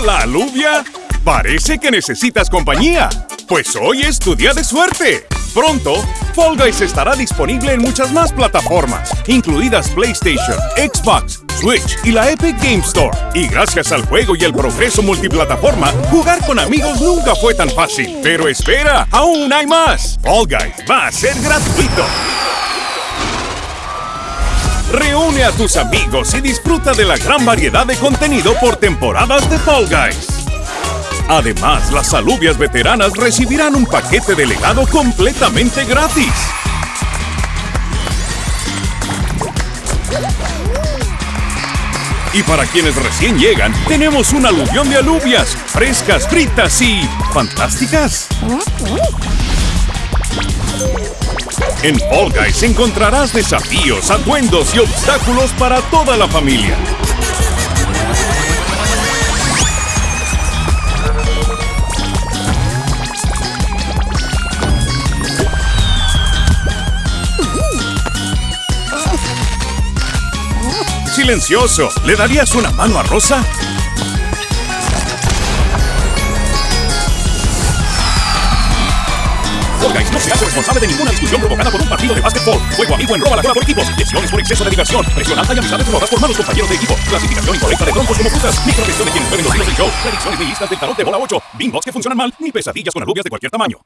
Hola, aluvia. Parece que necesitas compañía. Pues hoy es tu día de suerte. Pronto, Fall Guys estará disponible en muchas más plataformas, incluidas PlayStation, Xbox, Switch y la Epic Game Store. Y gracias al juego y el progreso multiplataforma, jugar con amigos nunca fue tan fácil. Pero espera, aún hay más. Fall Guys va a ser gratuito. Reúne a tus amigos y disfruta de la gran variedad de contenido por temporadas de Fall Guys. Además, las alubias veteranas recibirán un paquete de legado completamente gratis. Y para quienes recién llegan, tenemos un aluvión de alubias, frescas, fritas y... fantásticas. En Fall Guys encontrarás desafíos, atuendos y obstáculos para toda la familia. silencioso. ¿Le darías una mano a Rosa? No se hace responsable de ninguna discusión provocada por un partido de básquetbol. Juego amigo en roba la cola por equipos. Lesiones por exceso de diversión. Presión alta y amistades robadas por malos compañeros de equipo. Clasificación incorrecta de troncos como frutas. Microgestión de quienes jueguen los hilos del show. Predicciones listas del tarot de bola 8. Bingos que funcionan mal. Ni pesadillas con alubias de cualquier tamaño.